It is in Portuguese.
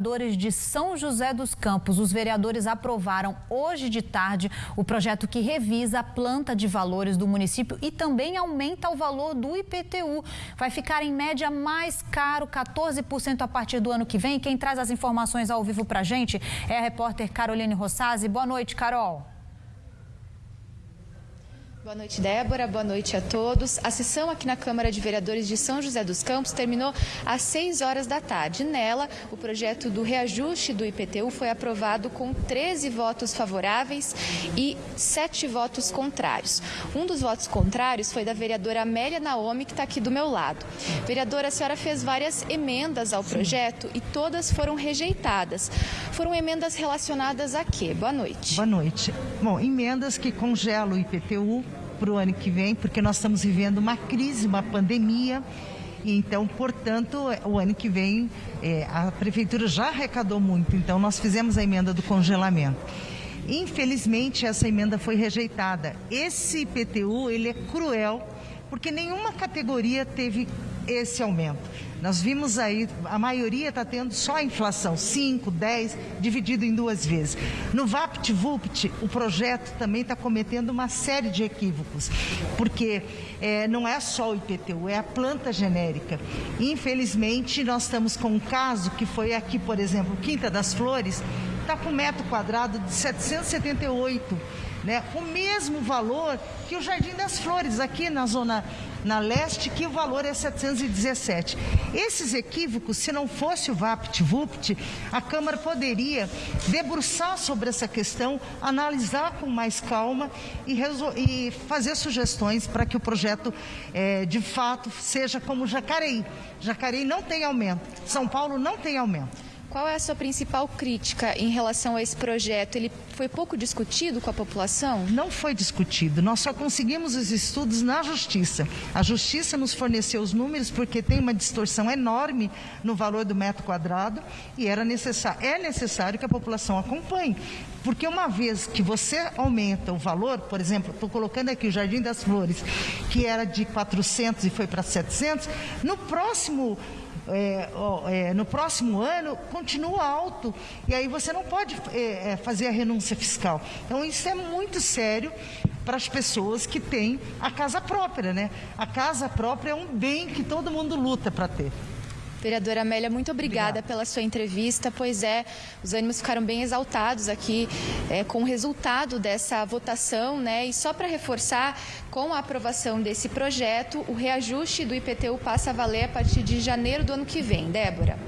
Vereadores de São José dos Campos, os vereadores aprovaram hoje de tarde o projeto que revisa a planta de valores do município e também aumenta o valor do IPTU. Vai ficar em média mais caro, 14% a partir do ano que vem. Quem traz as informações ao vivo para a gente é a repórter Caroline Rossazzi. Boa noite, Carol. Boa noite, Débora. Boa noite a todos. A sessão aqui na Câmara de Vereadores de São José dos Campos terminou às 6 horas da tarde. Nela, o projeto do reajuste do IPTU foi aprovado com 13 votos favoráveis e 7 votos contrários. Um dos votos contrários foi da vereadora Amélia Naomi, que está aqui do meu lado. Vereadora, a senhora fez várias emendas ao projeto e todas foram rejeitadas. Foram emendas relacionadas a quê? Boa noite. Boa noite. Bom, emendas que congelam o IPTU para o ano que vem, porque nós estamos vivendo uma crise, uma pandemia. Então, portanto, o ano que vem é, a prefeitura já arrecadou muito, então nós fizemos a emenda do congelamento. Infelizmente, essa emenda foi rejeitada. Esse IPTU, ele é cruel, porque nenhuma categoria teve esse aumento. Nós vimos aí, a maioria está tendo só a inflação, 5, 10, dividido em duas vezes. No VAPT-VUPT, o projeto também está cometendo uma série de equívocos, porque é, não é só o IPTU, é a planta genérica. Infelizmente, nós estamos com um caso que foi aqui, por exemplo, Quinta das Flores, está com metro quadrado de 778 né, o mesmo valor que o Jardim das Flores, aqui na zona na leste, que o valor é 717. Esses equívocos, se não fosse o VAPT-VUPT, a Câmara poderia debruçar sobre essa questão, analisar com mais calma e, e fazer sugestões para que o projeto, é, de fato, seja como Jacareí. Jacareí não tem aumento, São Paulo não tem aumento. Qual é a sua principal crítica em relação a esse projeto? Ele foi pouco discutido com a população? Não foi discutido. Nós só conseguimos os estudos na Justiça. A Justiça nos forneceu os números porque tem uma distorção enorme no valor do metro quadrado e era necessário, é necessário que a população acompanhe. Porque uma vez que você aumenta o valor, por exemplo, estou colocando aqui o Jardim das Flores, que era de 400 e foi para 700, no próximo é, é, no próximo ano continua alto e aí você não pode é, é, fazer a renúncia fiscal. Então isso é muito sério para as pessoas que têm a casa própria, né? A casa própria é um bem que todo mundo luta para ter. Vereadora Amélia, muito obrigada, obrigada, pela sua entrevista. Pois é, os ânimos ficaram bem exaltados aqui é, com o resultado dessa votação, né? E só para reforçar, com a aprovação desse projeto, o reajuste do IPTU passa a valer a partir de janeiro do ano que vem. Débora.